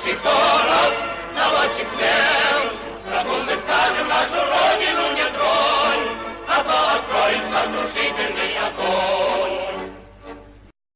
ship it